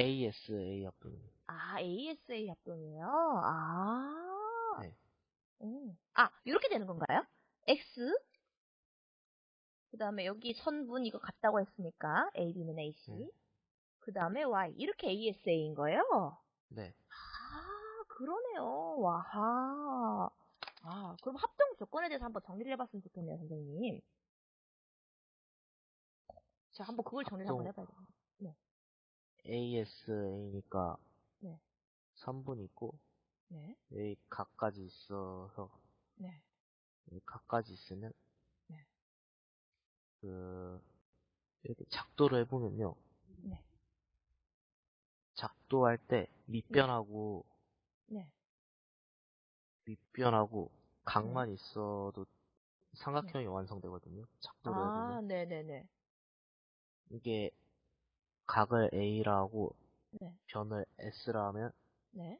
ASA 합동입니다. 아, ASA 합동이에요? 아. 네. 오. 아, 이렇게 되는 건가요? X. 그 다음에 여기 선분 이거 같다고 했으니까, AB는 AC. 네. 그 다음에 Y. 이렇게 ASA인 거예요? 네. 아, 그러네요. 와하. 아, 그럼 합동 조건에 대해서 한번 정리를 해봤으면 좋겠네요, 선생님. 자, 한번 그걸 정리를 한번 합동. 해봐야겠네요. ASA니까 네. 3분 있고 네, 여기 각까지 있어서 네, 여기 각까지 있으면 네. 그 이렇게 작도를 해보면요. 네, 작도할 때 밑변하고 네. 윗변하고 각만 있어도 삼각형이 완성되거든요. 작도를 아, 해보면 네네네. 이게 각을 A라고 네, 변을 S라 하면 네.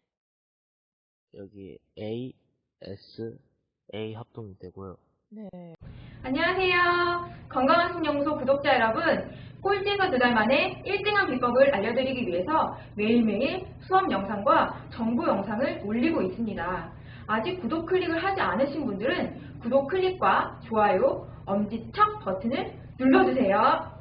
여기 A, S, A 합동이 되고요. 네. 안녕하세요. 건강한 신영소 구독자 여러분. 꼴찌에서 두 달 만에 1등한 비법을 알려드리기 위해서 매일매일 수업 영상과 정보 영상을 올리고 있습니다. 아직 구독 클릭을 하지 않으신 분들은 구독 클릭과 좋아요, 엄지척 버튼을 눌러주세요.